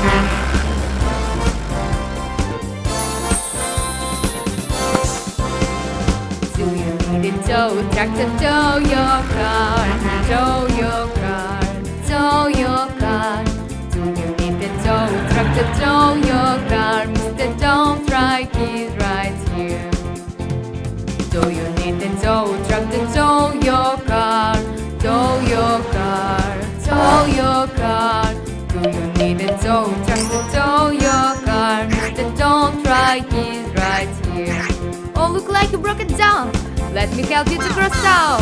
Do you need a tow truck to tow your car? Tow your car, tow your car. Do you need a tow truck to tow your car? Mr. Tow Truck is right here. Do you need a tow truck to tow your car? Tow your car, tow your car. Tow truck to your car? Mr. Tow Truck is right here. Oh, look like you broke it down. Let me help you to cross town.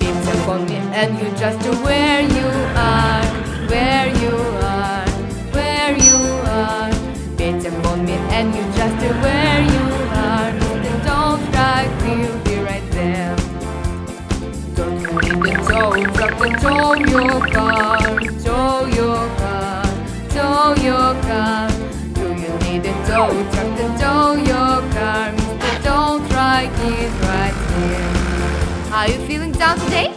It's a me and you just where you are, where you are, where you are. It's a me and you just where you are. Mr. Tow Truck will be right there. Don't you need a tow truck to tow your car, your car, tow your car? Do you need a tow truck to tow your car? Mr. Tow Truck is right here. Are you feeling down today?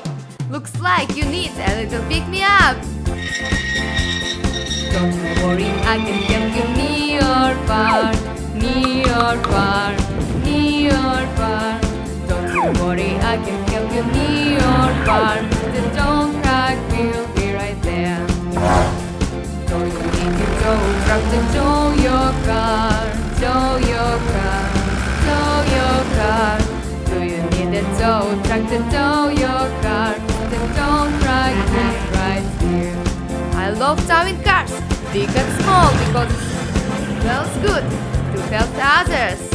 Looks like you need a little pick me up. Don't you worry, I can help you near far, near far, near far. Don't you worry, I can help you near or far. The love towing cars, big and small, because it smells good to help others.